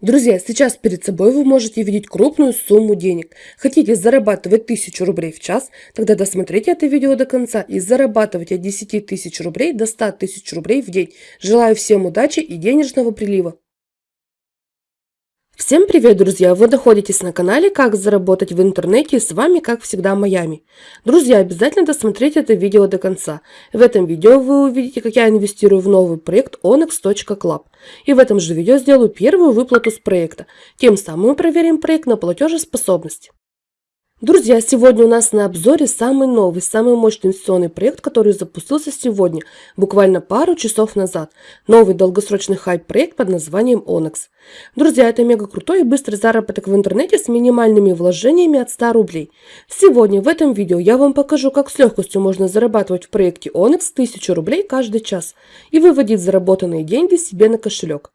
Друзья, сейчас перед собой вы можете видеть крупную сумму денег. Хотите зарабатывать 1000 рублей в час? Тогда досмотрите это видео до конца и зарабатывайте от 10 тысяч рублей до 100 тысяч рублей в день. Желаю всем удачи и денежного прилива. Всем привет, друзья! Вы находитесь на канале «Как заработать в интернете» с вами, как всегда, Майами. Друзья, обязательно досмотрите это видео до конца. В этом видео вы увидите, как я инвестирую в новый проект onyx.club. И в этом же видео сделаю первую выплату с проекта. Тем самым мы проверим проект на платежеспособность. Друзья, сегодня у нас на обзоре самый новый, самый мощный инвестиционный проект, который запустился сегодня, буквально пару часов назад. Новый долгосрочный хайп-проект под названием Onyx. Друзья, это мега крутой и быстрый заработок в интернете с минимальными вложениями от 100 рублей. Сегодня в этом видео я вам покажу, как с легкостью можно зарабатывать в проекте Onyx 1000 рублей каждый час и выводить заработанные деньги себе на кошелек.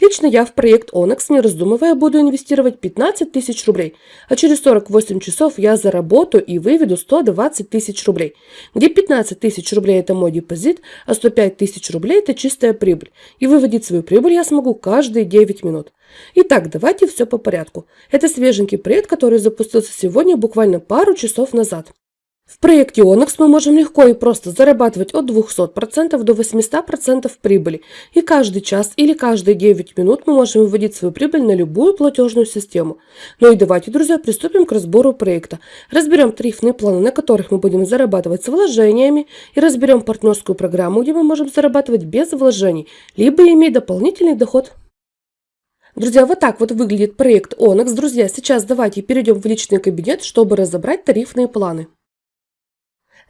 Лично я в проект Onyx, не раздумывая, буду инвестировать 15 тысяч рублей, а через 48 часов я заработаю и выведу 120 тысяч рублей, где 15 тысяч рублей это мой депозит, а 105 тысяч рублей это чистая прибыль, и выводить свою прибыль я смогу каждые 9 минут. Итак, давайте все по порядку. Это свеженький проект, который запустился сегодня буквально пару часов назад. В проекте Onyx мы можем легко и просто зарабатывать от 200% до 800% прибыли. И каждый час или каждые 9 минут мы можем выводить свою прибыль на любую платежную систему. Ну и давайте, друзья, приступим к разбору проекта. Разберем тарифные планы, на которых мы будем зарабатывать с вложениями. И разберем партнерскую программу, где мы можем зарабатывать без вложений, либо иметь дополнительный доход. Друзья, вот так вот выглядит проект Onyx. Друзья, сейчас давайте перейдем в личный кабинет, чтобы разобрать тарифные планы.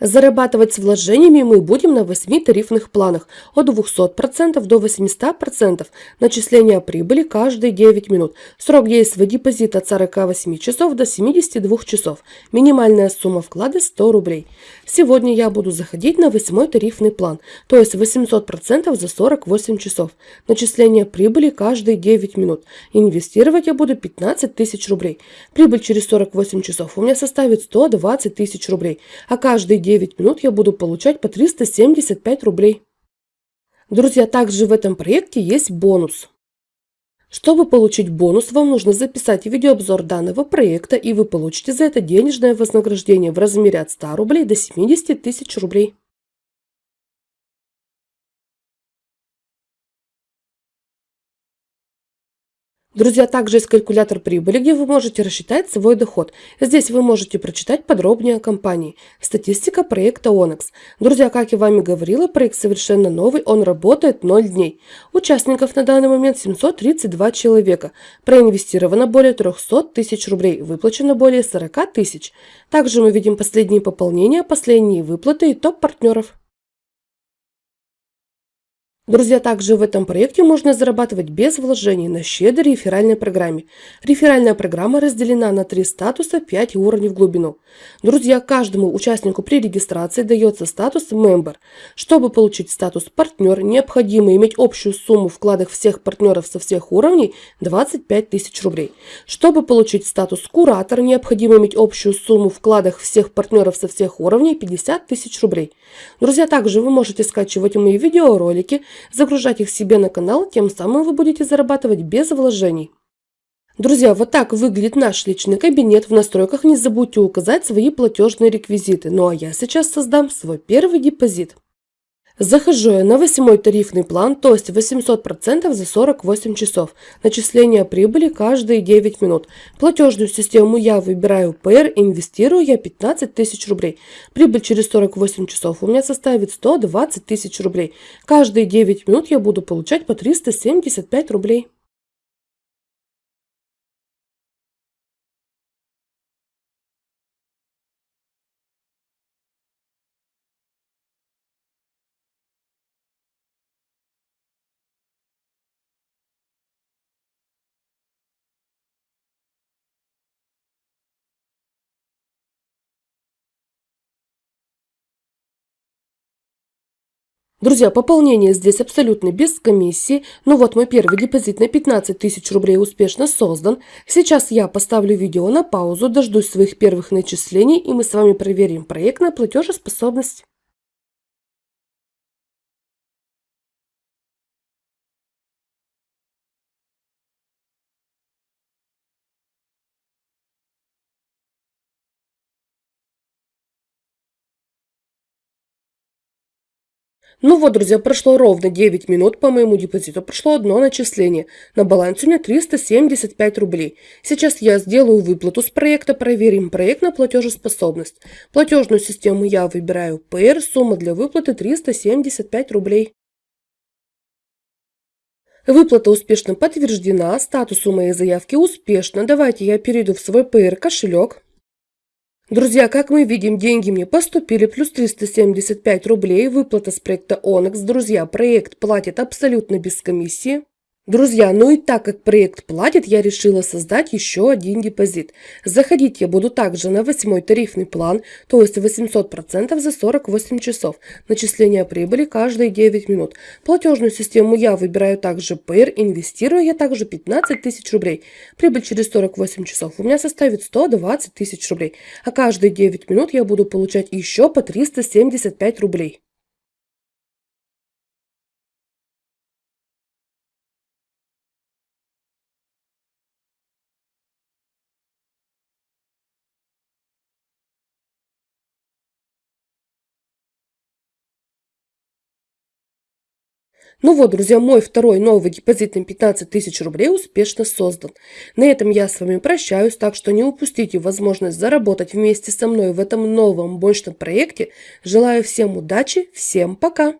Зарабатывать с вложениями мы будем на 8 тарифных планах от 200% до 800%. Начисление прибыли каждые 9 минут. Срок действия депозита от 48 часов до 72 часов. Минимальная сумма вклада 100 рублей. Сегодня я буду заходить на 8 тарифный план, то есть 800% за 48 часов. Начисление прибыли каждые 9 минут. Инвестировать я буду 15 тысяч рублей. Прибыль через 48 часов у меня составит 120 тысяч рублей, а каждые 9 минут я буду получать по 375 рублей. Друзья, также в этом проекте есть бонус. Чтобы получить бонус, вам нужно записать видеообзор данного проекта, и вы получите за это денежное вознаграждение в размере от 100 рублей до 70 тысяч рублей. Друзья, также есть калькулятор прибыли, где вы можете рассчитать свой доход. Здесь вы можете прочитать подробнее о компании. Статистика проекта Onyx. Друзья, как я вами говорила, проект совершенно новый, он работает 0 дней. Участников на данный момент 732 человека. Проинвестировано более 300 тысяч рублей, выплачено более 40 тысяч. Также мы видим последние пополнения, последние выплаты и топ партнеров. Друзья, также в этом проекте можно зарабатывать без вложений на щедрой реферальной программе. Реферальная программа разделена на три статуса 5 уровней в глубину. Друзья, каждому участнику при регистрации дается статус Member. Чтобы получить статус партнер, необходимо иметь общую сумму вкладов всех партнеров со всех уровней 25 тысяч рублей. Чтобы получить статус Куратор, необходимо иметь общую сумму вкладов всех партнеров со всех уровней 50 тысяч рублей. Друзья, также вы можете скачивать мои видеоролики, загружать их себе на канал, тем самым вы будете зарабатывать без вложений. Друзья, вот так выглядит наш личный кабинет. В настройках не забудьте указать свои платежные реквизиты. Ну а я сейчас создам свой первый депозит. Захожу на восьмой тарифный план, то есть 800% за 48 часов. Начисление прибыли каждые 9 минут. Платежную систему я выбираю PR, инвестирую я 15 тысяч рублей. Прибыль через 48 часов у меня составит 120 тысяч рублей. Каждые 9 минут я буду получать по 375 рублей. Друзья, пополнение здесь абсолютно без комиссии. Ну вот мой первый депозит на 15 тысяч рублей успешно создан. Сейчас я поставлю видео на паузу, дождусь своих первых начислений и мы с вами проверим проект на платежеспособность. Ну вот, друзья, прошло ровно 9 минут по моему депозиту. Прошло одно начисление. На балансе у меня 375 рублей. Сейчас я сделаю выплату с проекта, проверим проект на платежеспособность. Платежную систему я выбираю PR, сумма для выплаты 375 рублей. Выплата успешно подтверждена, статус у моей заявки успешно. Давайте я перейду в свой PR кошелек. Друзья, как мы видим, деньги мне поступили, плюс 375 рублей, выплата с проекта Onyx. Друзья, проект платит абсолютно без комиссии. Друзья, ну и так как проект платит, я решила создать еще один депозит. Заходить я буду также на восьмой тарифный план, то есть 800% за 48 часов. Начисление прибыли каждые 9 минут. Платежную систему я выбираю также PR, инвестирую я также 15 тысяч рублей. Прибыль через 48 часов у меня составит 120 тысяч рублей. А каждые 9 минут я буду получать еще по 375 рублей. Ну вот, друзья, мой второй новый депозит на 15 тысяч рублей успешно создан. На этом я с вами прощаюсь, так что не упустите возможность заработать вместе со мной в этом новом мощном проекте. Желаю всем удачи, всем пока!